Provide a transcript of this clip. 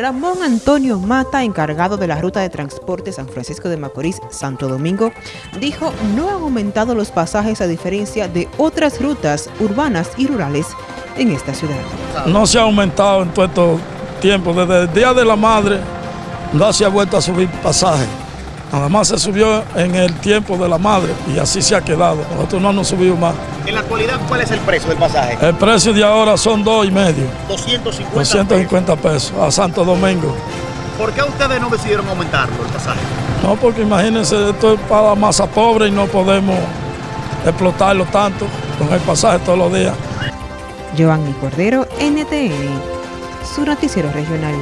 Ramón Antonio Mata, encargado de la ruta de transporte San Francisco de Macorís, Santo Domingo, dijo no han aumentado los pasajes a diferencia de otras rutas urbanas y rurales en esta ciudad. No se ha aumentado en todo estos tiempos, desde el Día de la Madre no se ha vuelto a subir pasajes. Nada más se subió en el tiempo de la madre y así se ha quedado. Nosotros no nos subimos más. En la actualidad, ¿cuál es el precio del pasaje? El precio de ahora son dos y medio. 250 250 pesos a Santo Domingo. ¿Por qué ustedes no decidieron aumentarlo el pasaje? No, porque imagínense, esto es para la masa pobre y no podemos explotarlo tanto con el pasaje todos los días. Giovanni Cordero, NTN, su noticiero regional.